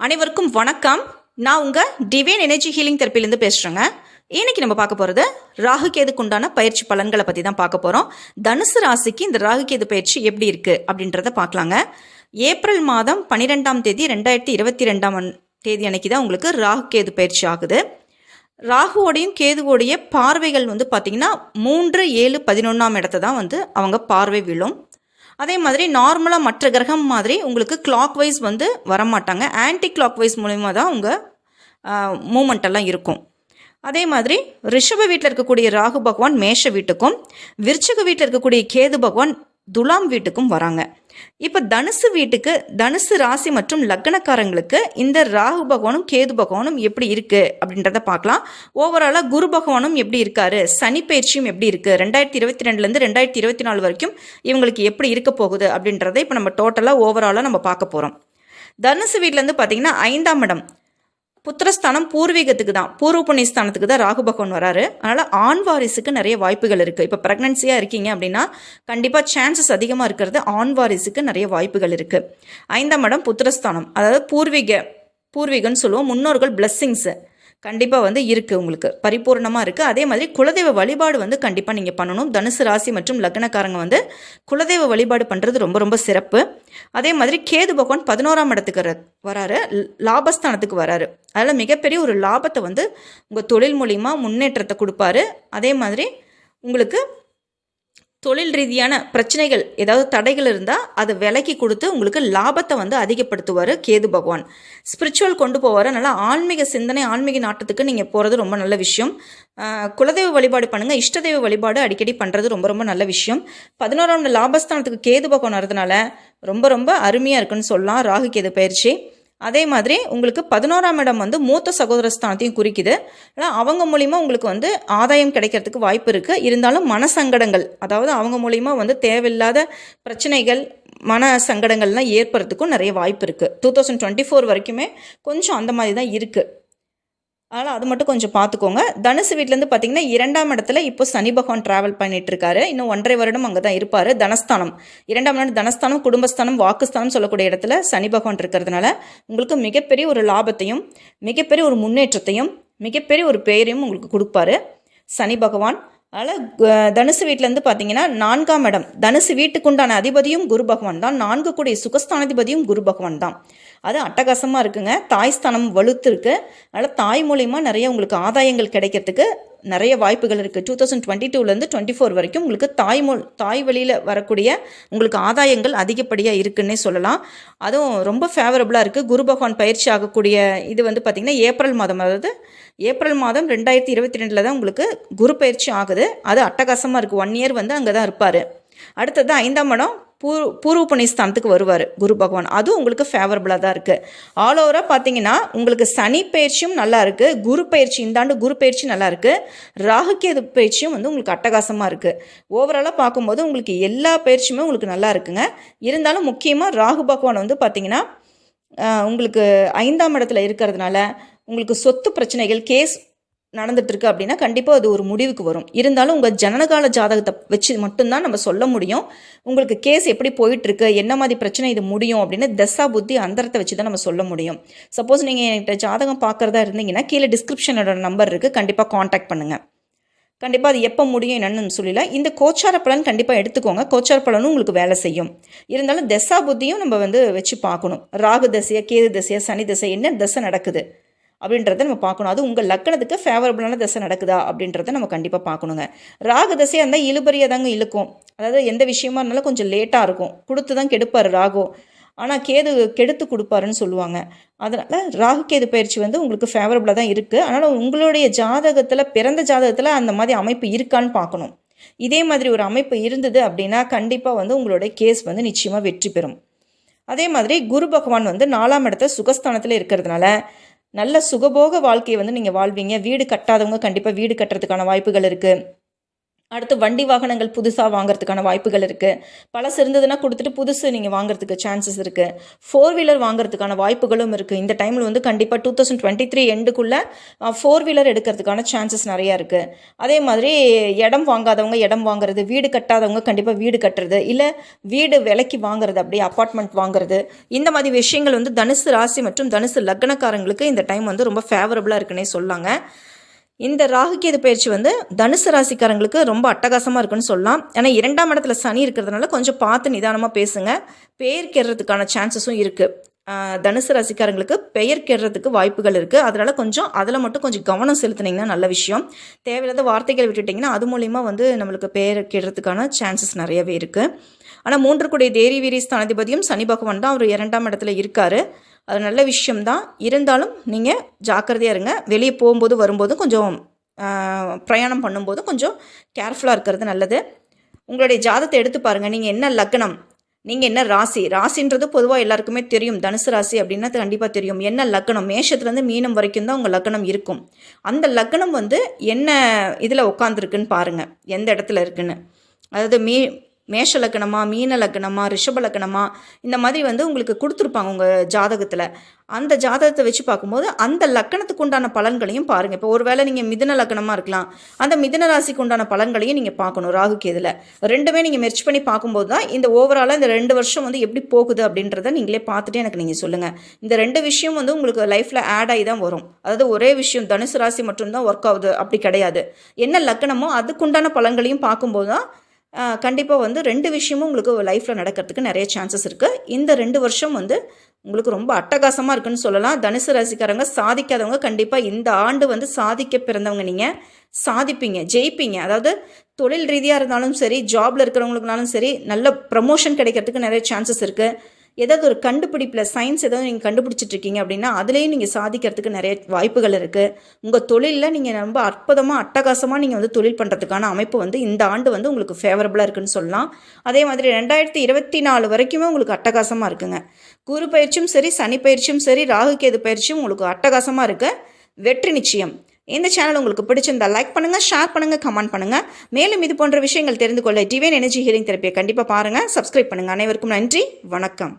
அனைவருக்கும் வணக்கம். நான் உங்கள் டிவைன் எனர்ஜி ஹீலிங் தெரப்பிலேருந்து பேசுகிறேங்க இன்னைக்கு நம்ம பார்க்க போகிறது ராகு கேதுக்கு உண்டான பயிற்சி பலன்களை பற்றி தான் பார்க்க போகிறோம் தனுசு ராசிக்கு இந்த ராகு கேது பயிற்சி எப்படி இருக்குது அப்படின்றத பார்க்கலாங்க. ஏப்ரல் மாதம் பன்னிரெண்டாம் தேதி ரெண்டாயிரத்தி இருபத்தி ரெண்டாம் தேதி அன்னைக்கு தான் உங்களுக்கு ராகு கேது பயிற்சி ஆகுது. ராகுவோடையும் கேதுவோடைய பார்வைகள் வந்து பார்த்திங்கன்னா மூன்று ஏழு பதினொன்றாம் இடத்த தான் வந்து அவங்க பார்வை விழும். அதே மாதிரி நார்மலாக மற்ற கிரகம் மாதிரி உங்களுக்கு கிளாக் வைஸ் வந்து வரமாட்டாங்க. ஆன்டி கிளாக் வைஸ் மூலிமா தான் உங்கள் மூமெண்ட் எல்லாம் இருக்கும். அதே மாதிரி ரிஷப வீட்டில் இருக்கக்கூடிய ராகு பகவான் மேஷ வீட்டுக்கும் விருச்சக வீட்டில் இருக்கக்கூடிய கேது பகவான் துலாம் வீட்டுக்கும் வராங்க. இப்போ தனுசு வீட்டுக்கு தனுசு ராசி மற்றும் லக்னக்காரங்களுக்கு இந்த ராகு பகவானும் கேது பகவானும் எப்படி இருக்கு அப்படின்றத பார்க்கலாம். ஓவராலாக குரு பகவானும் எப்படி இருக்காரு? சனி பயிற்சியும் எப்படி இருக்கு? ரெண்டாயிரத்தி இருபத்தி ரெண்டுலேருந்து ரெண்டாயிரத்தி இருபத்தி நாலு வரைக்கும் இவங்களுக்கு எப்படி இருக்க போகுது அப்படின்றத இப்போ நம்ம டோட்டலாக ஓவராலாக நம்ம பார்க்க போகிறோம் தனுசு வீட்டிலேருந்து பார்த்தீங்கன்னா ஐந்தாம் இடம். புத்திரஸ்தானம் பூர்வீகத்துக்கு தான். பூர்வ புண்ணியஸ்தானத்துக்கு தான் ராகு பகவான் வராரு. அதனால் ஆண் வாரிசுக்கு நிறைய வாய்ப்புகள் இருக்குது இப்போ ப்ரெக்னன்சியாக இருக்கீங்க அப்படின்னா கண்டிப்பாக சான்சஸ் அதிகமாக இருக்கிறது ஆண் வாரிசுக்கு நிறைய வாய்ப்புகள் இருக்குது ஐந்தாம் இடம் புத்திரஸ்தானம். அதாவது பூர்வீக பூர்வீகம்னு சொல்லுவோம். முன்னோர்கள் பிளஸ்ஸிங்ஸு கண்டிப்பாக வந்து இருக்குது உங்களுக்கு. பரிபூர்ணமாக இருக்குது அதே மாதிரி குலதெய்வ வழிபாடு வந்து கண்டிப்பாக நீங்கள் பண்ணணும். தனுசு ராசி மற்றும் லக்னக்காரங்க வந்து குலதெய்வ வழிபாடு பண்ணுறது ரொம்ப ரொம்ப சிறப்பு. அதே மாதிரி கேது பகவான் பதினோராம் இடத்துக்கு வராரு. லாபஸ்தானத்துக்கு வராரு. அதில் மிகப்பெரிய ஒரு லாபத்தை வந்து உங்கள் தொழில் மூலிமா முன்னேற்றத்தை கொடுப்பாரு. அதே மாதிரி உங்களுக்கு தொழில் ரீதியான பிரச்சனைகள் ஏதாவது தடைகள் இருந்தால் அதை விலக்கி கொடுத்து உங்களுக்கு லாபத்தை வந்து அதிகப்படுத்துவார் கேது பகவான். ஸ்பிரிச்சுவல் கொண்டு போவார். நல்லா ஆன்மீக சிந்தனை ஆன்மீக நாட்டத்துக்கு நீங்கள் போகிறது ரொம்ப நல்ல விஷயம். குலதெய்வ வழிபாடு பண்ணுங்கள் இஷ்டதெய்வ வழிபாடு அடிக்கடி பண்ணுறது ரொம்ப ரொம்ப நல்ல விஷயம். பதினோராம் லாபஸ்தானத்துக்கு கேது பகவான் வரதுனால ரொம்ப ரொம்ப அருமையாக இருக்குன்னு சொல்லலாம். ராகு கேது பயிற்சி. அதே மாதிரி உங்களுக்கு பதினோராம் இடம் வந்து மூத்த சகோதர ஸ்தானத்தையும் குறிக்குது. ஆனால் அவங்க மூலிமா உங்களுக்கு வந்து ஆதாயம் கிடைக்கிறதுக்கு வாய்ப்பு இருக்குது இருந்தாலும் மனசங்கடங்கள் அதாவது அவங்க மூலிமா வந்து தேவையில்லாத பிரச்சனைகள் மன சங்கடங்கள்லாம் ஏற்படுறதுக்கும் நிறைய வாய்ப்பு இருக்குது டூ தௌசண்ட் டுவெண்ட்டி ஃபோர் வரைக்குமே கொஞ்சம் அந்த மாதிரி தான் இருக்குது அதனால் அது மட்டும் கொஞ்சம் பார்த்துக்கோங்க தனுசு வீட்டிலேருந்து பார்த்தீங்கன்னா இரண்டாம் இடத்துல இப்போ சனி பகவான் ட்ராவல் பண்ணிட்டு இருக்காரு இன்னும் ஒன்றரை வருடம் அங்கே தான் இருப்பார். தனஸ்தானம். இரண்டாம் இடம் தனஸ்தானம் குடும்பஸ்தானம் வாக்குஸ்தானம் சொல்லக்கூடிய இடத்துல சனி பகவான் இருக்கிறதுனால உங்களுக்கு மிகப்பெரிய ஒரு லாபத்தையும் மிகப்பெரிய ஒரு முன்னேற்றத்தையும் மிகப்பெரிய ஒரு பெயரையும் உங்களுக்கு கொடுப்பாரு. சனி பகவான் அதனால் தனுசு வீட்டிலேருந்து பார்த்தீங்கன்னா நான்காம் இடம். தனுசு வீட்டுக்குண்டான அதிபதியும் குரு பகவான் தான். நான்கு கூடிய சுகஸ்தானாதிபதியும் குரு பகவான் தான். அது அட்டகாசமாக இருக்குங்க. தாய் ஸ்தானம் வலுத்துருக்கு. அதனால் தாய் மூலிமா நிறைய உங்களுக்கு ஆதாயங்கள் கிடைக்கிறதுக்கு நிறைய வாய்ப்புகள் இருக்குது டூ தௌசண்ட் டுவெண்ட்டி டூலேருந்து டுவெண்ட்டி ஃபோர் வரைக்கும் உங்களுக்கு தாய் மொ தாய் வழியில் வரக்கூடிய உங்களுக்கு ஆதாயங்கள் அதிகப்படியாக இருக்குன்னே சொல்லலாம். அதுவும் ரொம்ப ஃபேவரபுளாக இருக்குது குரு பகவான் பயிற்சி ஆகக்கூடிய இது வந்து பார்த்திங்கன்னா ஏப்ரல் மாதம். அதாவது ஏப்ரல் மாதம் ரெண்டாயிரத்தி இருபத்தி ரெண்டில் தான் உங்களுக்கு குரு பயிற்சி ஆகுது. அது அட்டகாசமாக இருக்குது ஒன் இயர் வந்து அங்கே தான் இருப்பார். அடுத்தது ஐந்தாம் இடம் பூர் பூர்வ புண்ணியஸ்தானத்துக்கு வருவார் குரு பகவான். அதுவும் உங்களுக்கு ஃபேவரபுளாக தான் இருக்குது ஆல் ஓவராக பார்த்தீங்கன்னா உங்களுக்கு சனி பயிற்சியும் நல்லா இருக்குது குரு பயிற்சி இந்த ஆண்டு குரு பயிற்சி நல்லா இருக்குது ராகுக்கேது பயிற்சியும் வந்து உங்களுக்கு அட்டகாசமாக இருக்குது ஓவராலாக பார்க்கும்போது உங்களுக்கு எல்லா பயிற்சியுமே உங்களுக்கு நல்லா இருக்குங்க. இருந்தாலும் முக்கியமாக ராகு பகவான் வந்து பார்த்தீங்கன்னா உங்களுக்கு ஐந்தாம் இடத்துல இருக்கிறதுனால உங்களுக்கு சொத்து பிரச்சனைகள் கேஸ் நடந்துட்டு இருக்கு அப்படின்னா கண்டிப்பாக அது ஒரு முடிவுக்கு வரும். இருந்தாலும் உங்கள் ஜனனகால ஜாதகத்தை வச்சு மட்டும்தான் நம்ம சொல்ல முடியும். உங்களுக்கு கேஸ் எப்படி போயிட்டு இருக்கு என்ன மாதிரி பிரச்சனை இது முடியும் அப்படின்னு தசா புத்தி அந்தரத்தை வச்சு தான் நம்ம சொல்ல முடியும். சப்போஸ் நீங்கள் என்கிட்ட ஜாதகம் பார்க்குறதா இருந்தீங்கன்னா கீழே டிஸ்கிரிப்ஷனோட நம்பர் இருக்குது கண்டிப்பாக காண்டாக்ட் பண்ணுங்கள் கண்டிப்பாக அது எப்போ முடியும் என்னன்னு சொல்லல. இந்த கோச்சார பலன் கண்டிப்பாக எடுத்துக்கோங்க. கோச்சார பலனும் உங்களுக்கு வேலை செய்யும். இருந்தாலும் தசா புத்தியும் நம்ம வந்து வச்சு பார்க்கணும். ராகு தசையா கேது தசையா சனி தசை என்ன தசை நடக்குது? அப்படின்றத நம்ம பார்க்கணும். அது உங்கள் லக்கணத்துக்கு ஃபேவரபுளான தசை நடக்குதா அப்படின்றத நம்ம கண்டிப்பாக பார்க்கணுங்க. ராகு தசையாக இருந்தால் இழுபறியாக தாங்க இழுக்கும். அதாவது எந்த விஷயமா இருந்தாலும் கொஞ்சம் லேட்டாக இருக்கும். கொடுத்து தான் கெடுப்பார் ராகு. ஆனால் கேது கெடுத்து கொடுப்பாருன்னு சொல்லுவாங்க. அதனால் ராகு கேது பயிற்சி வந்து உங்களுக்கு ஃபேவரபுளாக தான் இருக்குது அதனால் உங்களுடைய ஜாதகத்தில் பிறந்த ஜாதகத்தில் அந்த மாதிரி அமைப்பு இருக்கான்னு பார்க்கணும். இதே மாதிரி ஒரு அமைப்பு இருந்தது அப்படின்னா கண்டிப்பாக வந்து உங்களுடைய கேஸ் வந்து நிச்சயமாக வெற்றி பெறும். அதே மாதிரி குரு பகவான் வந்து நாலாம் இடத்த சுகஸ்தானத்தில் இருக்கிறதுனால நல்ல சுகபோக வாழ்க்கையை வந்து நீங்கள் வாழ்வீங்க. வீடு கட்டாதவங்க கண்டிப்பாக வீடு கட்டுறதுக்கான வாய்ப்புகள் இருக்குது அடுத்து வண்டி வாகனங்கள் புதுசாக வாங்குறதுக்கான வாய்ப்புகள் இருக்குது பழசு இருந்ததுன்னா கொடுத்துட்டு புதுசு நீங்கள் வாங்குறதுக்கு சான்சஸ் இருக்குது ஃபோர் வீலர் வாங்குறதுக்கான வாய்ப்புகளும் இருக்குது இந்த டைமில் வந்து கண்டிப்பாக டூ தௌசண்ட் டுவெண்ட்டி த்ரீ எண்டுக்குள்ளே ஃபோர் வீலர் எடுக்கிறதுக்கான சான்சஸ் நிறையா இருக்குது அதே மாதிரி இடம் வாங்காதவங்க இடம் வாங்குறது வீடு கட்டாதவங்க கண்டிப்பாக வீடு கட்டுறது இல்லை வீடு விலைக்கு வாங்குறது அப்படியே அப்பார்ட்மெண்ட் வாங்குறது இந்த மாதிரி விஷயங்கள் வந்து தனுசு ராசி மற்றும் தனுசு லக்னக்காரங்களுக்கு இந்த டைம் வந்து ரொம்ப ஃபேவரபுளாக இருக்குன்னே சொல்லாங்க. இந்த ராகுகேது பயிற்சி வந்து தனுசு ராசிக்காரங்களுக்கு ரொம்ப அட்டகாசமாக இருக்குன்னு சொல்லலாம். ஏன்னா இரண்டாம் இடத்துல சனி இருக்கிறதுனால கொஞ்சம் பார்த்து நிதானமாக பேசுங்க. பெயர் கேடுறதுக்கான சான்சஸும் இருக்குது தனுசு ராசிக்காரங்களுக்கு பெயர் கேடுறதுக்கு வாய்ப்புகள் இருக்குது அதனால் கொஞ்சம் அதில் மட்டும் கொஞ்சம் கவனம் செலுத்துனீங்கன்னா நல்ல விஷயம். தேவையில்லாத வார்த்தைகள் விட்டுட்டிங்கன்னா அது மூலிமா வந்து நம்மளுக்கு பெயர் கேடுறதுக்கான சான்சஸ் நிறையவே இருக்குது ஆனால் மூன்று கூடிய தேரி வீரி ஸ்தானாதிபதியும் சனி பகவான் தான் அவர் இரண்டாம் இடத்துல இருக்கார். அது நல்ல விஷயம்தான். இருந்தாலும் நீங்கள் ஜாக்கிரதையாக இருங்க. வெளியே போகும்போது வரும்போதும் கொஞ்சம் பிரயாணம் பண்ணும்போது கொஞ்சம் கேர்ஃபுல்லாக இருக்கிறது நல்லது. உங்களுடைய ஜாதத்தை எடுத்து பாருங்கள் நீங்கள் என்ன லக்னம் நீங்கள் என்ன ராசி? ராசின்றது பொதுவாக எல்லாருக்குமே தெரியும். தனுசு ராசி அப்படின்னா கண்டிப்பாக தெரியும். என்ன லக்னம்? மேஷத்துலேருந்து மீனம் வரைக்கும் தான் உங்கள் லக்னம் இருக்கும். அந்த லக்னம் வந்து என்ன இதில் உட்காந்துருக்குன்னு பாருங்கள் எந்த இடத்துல இருக்குன்னு. அதாவது மீ மேஷ லக்கணமா மீன லக்கணமா ரிஷப லக்கணமா இந்த மாதிரி வந்து உங்களுக்கு கொடுத்துருப்பாங்க உங்கள் ஜாதகத்தில். அந்த ஜாதகத்தை வச்சு பார்க்கும்போது அந்த லக்கணத்துக்கு உண்டான பலன்களையும் பாருங்கள் இப்போ ஒருவேளை நீங்கள் மிதன லக்கணமாக இருக்கலாம். அந்த மிதன ராசிக்கு உண்டான பலன்களையும் நீங்கள் பார்க்கணும் ராகு இதில் ரெண்டுமே நீங்கள் மெர்ச் பண்ணி பார்க்கும்போது தான் இந்த ஓவராலாக இந்த ரெண்டு வருஷம் வந்து எப்படி போகுது அப்படின்றத நீங்களே பார்த்துட்டு எனக்கு நீங்கள் சொல்லுங்கள் இந்த ரெண்டு விஷயம் வந்து உங்களுக்கு லைஃப்பில் ஆட் ஆகி தான் வரும். அதாவது ஒரே விஷயம் தனுசு ராசி மட்டும்தான் ஒர்க் ஆகுது. அப்படி கிடையாது. என்ன லக்கணமோ அதுக்குண்டான பலன்களையும் பார்க்கும்போது தான் கண்டிப்பாக வந்து ரெண்டு விஷயமும் உங்களுக்கு லைஃப்பில் நடக்கிறதுக்கு நிறைய சான்சஸ் இருக்குது இந்த ரெண்டு வருஷம் வந்து உங்களுக்கு ரொம்ப அட்டகாசமாக இருக்குன்னு சொல்லலாம். தனுசு ராசிக்காரங்க சாதிக்காதவங்க கண்டிப்பாக இந்த ஆண்டு வந்து சாதிக்க பிறந்தவங்க நீங்கள் சாதிப்பீங்க ஜெயிப்பீங்க. அதாவது தொழில் ரீதியாக இருந்தாலும் சரி ஜாபில் இருக்கிறவங்களுக்குனாலும் சரி நல்ல ப்ரமோஷன் கிடைக்கிறதுக்கு நிறைய சான்சஸ் இருக்குது ஏதாவது ஒரு கண்டுபிடிப்பில் சயின்ஸ் ஏதாவது நீங்கள் கண்டுபிடிச்சிட்டு இருக்கீங்க அப்படின்னா அதுலேயும் நீங்கள் சாதிக்கிறதுக்கு நிறைய வாய்ப்புகள் இருக்குது உங்கள் தொழிலில் நீங்கள் ரொம்ப அற்புதமாக அட்டகாசமாக நீங்கள் வந்து தொழில் பண்ணுறதுக்கான அமைப்பு வந்து இந்த ஆண்டு வந்து உங்களுக்கு ஃபேவரபுளாக இருக்குன்னு சொல்லலாம். அதே மாதிரி ரெண்டாயிரத்தி இருபத்தி நாலு வரைக்குமே உங்களுக்கு அட்டகாசமாக இருக்குங்க. குரு பயிற்சியும் சரி சனி பயிற்சியும் சரி ராகு கேது பயிற்சியும் உங்களுக்கு அட்டகாசமாக இருக்குது வெற்றி நிச்சயம். இந்த சேனல் உங்களுக்கு பிடிச்சிருந்தா லைக் பண்ணுங்கள் ஷேர் பண்ணுங்கள் கமெண்ட் பண்ணுங்கள் மேலும் இது போன்ற விஷயங்கள் தெரிந்து கொள்ள டிவைன் எனர்ஜி ஹீலிங் தெரப்பியை கண்டிப்பாக பாருங்கள் சப்ஸ்கிரைப் பண்ணுங்கள் அனைவருக்கும் நன்றி. வணக்கம்.